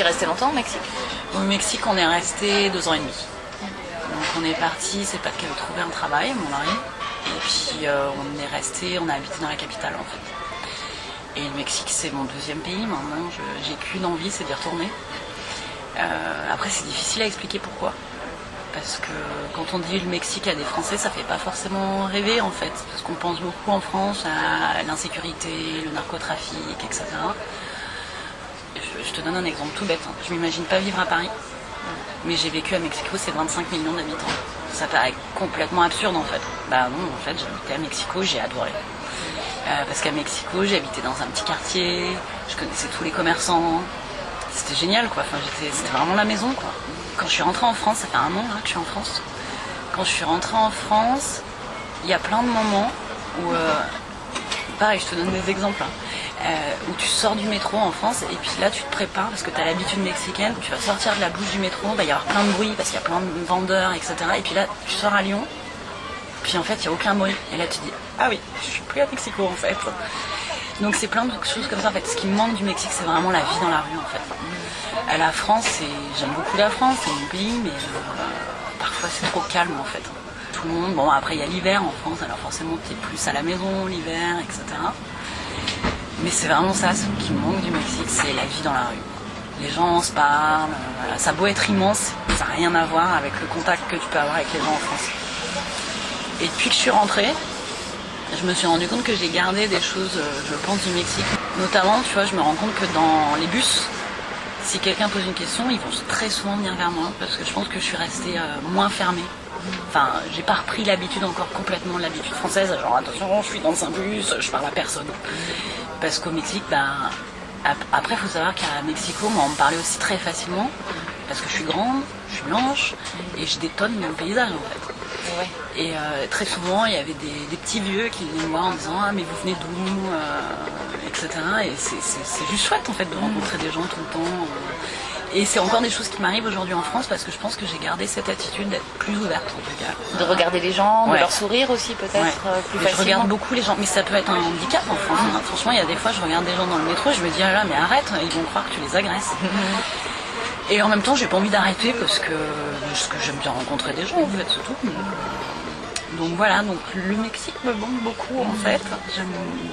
es resté longtemps au Mexique Au Mexique, on est resté deux ans et demi. Donc on est parti, c'est pas qu'elle trouvé un travail, mon mari. Et puis euh, on est resté, on a habité dans la capitale en fait. Et le Mexique, c'est mon deuxième pays. Maintenant, j'ai qu'une envie, c'est d'y retourner. Euh, après, c'est difficile à expliquer pourquoi. Parce que quand on dit le Mexique à des Français, ça fait pas forcément rêver en fait. Parce qu'on pense beaucoup en France à l'insécurité, le narcotrafic, etc. Je, te donne un exemple tout bête. hein. Je m'imagine pas vivre à Paris. Mais j'ai vécu à Mexico, c'est 25 millions d'habitants. Ça paraît complètement absurde en fait. Bah non, en fait, j'habitais à Mexico, j'ai adoré. Euh, parce qu'à Mexico, habité dans un petit quartier, je connaissais tous les commerçants. C'était génial quoi, enfin, c'était vraiment la maison quoi. Quand je suis rentrée en France, ça fait un an que je suis en France. Quand je suis rentrée en France, il y a plein de moments où, euh, pareil, je te donne des exemples, hein, où tu sors du métro en France et puis là tu te prépares parce que tu as l'habitude mexicaine, tu vas sortir de la bouche du métro, il va y avoir plein de bruit parce qu'il y a plein de vendeurs, etc. Et puis là, tu sors à Lyon, puis en fait, il n'y a aucun bruit. Et là, tu dis, ah oui, je suis plus à Mexico en fait. Donc c'est plein de choses comme ça en fait. Ce qui me manque du Mexique, c'est vraiment la vie dans la rue en fait. À la France, j'aime beaucoup la France, c'est mon pays, mais euh, parfois c'est trop calme en fait. Tout le monde, bon après il y a l'hiver en France, alors forcément tu es plus à la maison l'hiver, etc. Mais c'est vraiment ça, ce qui me manque du Mexique, c'est la vie dans la rue. Les gens se parlent, euh, ça a beau être immense, ça n'a rien à voir avec le contact que tu peux avoir avec les gens en France. Et depuis que je suis rentrée, je me suis rendu compte que j'ai gardé des choses, euh, je pense, du Mexique. Notamment, tu vois, je me rends compte que dans les bus, si quelqu'un pose une question, ils vont très souvent venir vers moi parce que je pense que je suis restée euh, moins fermée. Enfin, j'ai pas repris l'habitude encore complètement l'habitude française, genre attention, je suis dans un bus, je parle à personne. Parce qu'au Mexique, ben, ap- après, il faut savoir qu'à Mexico, moi, on me parlait aussi très facilement parce que je suis grande, je suis blanche et je détonne mon paysage en fait. Ouais. Et euh, très souvent, il y avait des, des petits vieux qui venaient me voir en disant Ah, mais vous venez d'où euh, etc. Et c'est- juste chouette en fait de rencontrer des gens tout le temps. euh. Et c'est encore des choses qui m'arrivent aujourd'hui en France parce que je pense que j'ai gardé cette attitude d'être plus ouverte en tout cas. De regarder les gens, de leur sourire aussi peut-être Ouais. euh, plus Mais je facilement. regarde beaucoup les gens, mais ça peut être un handicap en France. Franchement, il y a des fois, je regarde des gens dans le métro, je me dis ah là, mais arrête, ils vont croire que tu les agresses. Et en même temps, j'ai pas envie d'arrêter parce que, parce que j'aime bien rencontrer des gens en fait, c'est tout. Donc voilà, donc le Mexique me manque beaucoup en fait. J'aime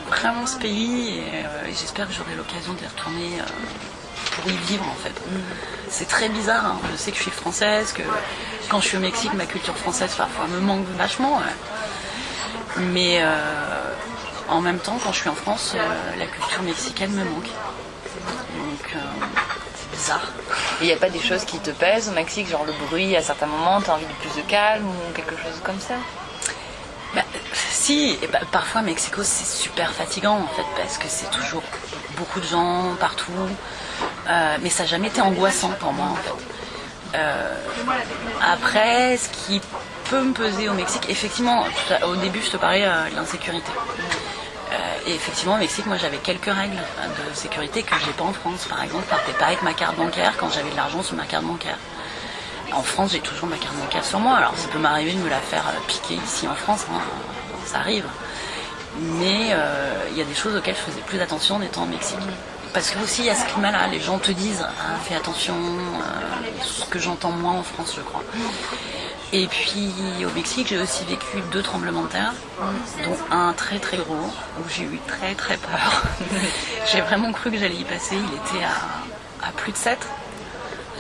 vraiment ce pays et, euh, et j'espère que j'aurai l'occasion d'y retourner euh, pour y vivre en fait. C'est très bizarre, hein. je sais que je suis française, que quand je suis au Mexique, ma culture française parfois me manque vachement. ouais. Mais euh, en même temps, quand je suis en France, euh, la culture mexicaine me manque. Donc euh, c'est bizarre. Il n'y a pas des choses qui te pèsent au Mexique, genre le bruit à certains moments, tu as envie de plus de calme ou quelque chose comme ça? Bah, si, et bah, parfois Mexico c'est super fatigant en fait parce que c'est toujours beaucoup de gens partout, Euh, mais ça n'a jamais été angoissant pour moi en fait. Euh, après, ce qui peut me peser au Mexique, effectivement, au début je te parlais euh, de l'insécurité. Et effectivement, au Mexique, moi j'avais quelques règles euh, de sécurité que j'ai pas en France. Par exemple, je partais pas avec ma carte bancaire quand j'avais de l'argent sur ma carte bancaire. En France, j'ai toujours ma carte bancaire sur moi. Alors, ça peut m'arriver de me la faire piquer ici en France, hein, ça arrive. Mais il y a des choses auxquelles je faisais plus attention en étant au Mexique. Parce que aussi, il y a ce climat-là. Les gens te disent, Ah, fais attention, euh, ce que j'entends moins en France, je crois. Et puis, au Mexique, j'ai aussi vécu deux tremblements de terre, dont un très très gros, où j'ai eu très très peur. j'ai vraiment cru que j'allais y passer. Il était à, à plus de 7.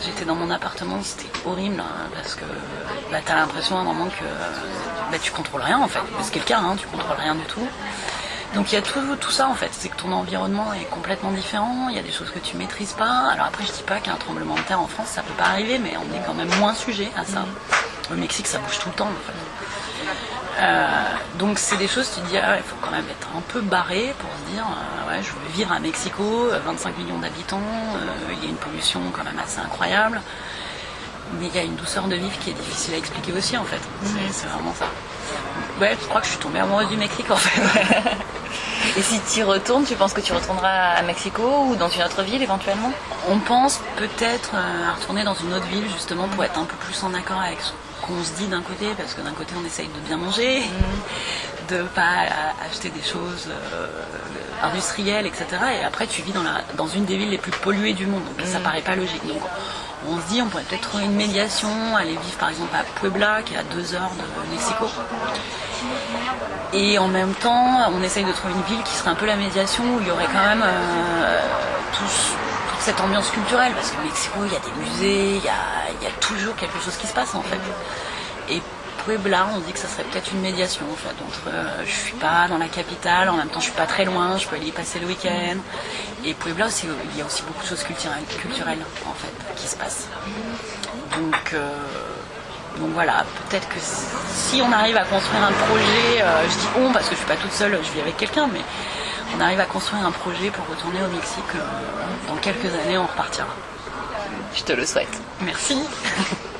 J'étais dans mon appartement, c'était horrible hein, parce que bah, t'as l'impression à un moment que bah, tu contrôles rien en fait. C'est le cas, hein, tu contrôles rien du tout. Donc il y a tout, tout ça en fait, c'est que ton environnement est complètement différent, il y a des choses que tu maîtrises pas. Alors après je dis pas qu'un tremblement de terre en France ça peut pas arriver, mais on est quand même moins sujet à ça. Au Mexique ça bouge tout le temps en fait. Euh, donc c'est des choses, tu te dis, ah, il faut quand même être un peu barré pour se dire, euh, ouais, je veux vivre à Mexico, euh, 25 millions d'habitants, euh, il y a une pollution quand même assez incroyable, mais il y a une douceur de vivre qui est difficile à expliquer aussi en fait. C'est- C'est vraiment ça. Je crois que je suis tombée amoureuse du Mexique en fait. Et si tu y retournes, tu penses que tu retourneras à Mexico ou dans une autre ville éventuellement? On pense peut-être euh, à retourner dans une autre ville justement pour être un peu plus en accord avec qu'on se dit d'un côté, parce que d'un côté on essaye de bien manger, de pas acheter des choses euh, industrielles, etc. Et après tu vis dans, la, dans une des villes les plus polluées du monde, donc ça paraît pas logique. Donc on se dit on pourrait peut-être trouver une médiation, aller vivre par exemple à Puebla, qui est à deux heures de Mexico. Et en même temps, on essaye de trouver une ville qui serait un peu la médiation, où il y aurait quand même euh, toute cette ambiance culturelle, parce que Mexico, il y a des musées, il y a, toujours quelque chose qui se passe en fait. Puebla, on dit que ça serait peut-être une médiation en fait, entre euh, je suis pas dans la capitale, en même temps je suis pas très loin, je peux aller y passer le week-end. Et Puebla, il y a aussi beaucoup de choses culturelles, culturelles en fait qui se passent. Donc euh, donc voilà, peut-être que si on arrive à construire un projet, euh, je dis on parce que je suis pas toute seule, je vis avec quelqu'un, mais on arrive à construire un projet pour retourner au Mexique, dans quelques années on repartira. Je te le souhaite. Merci.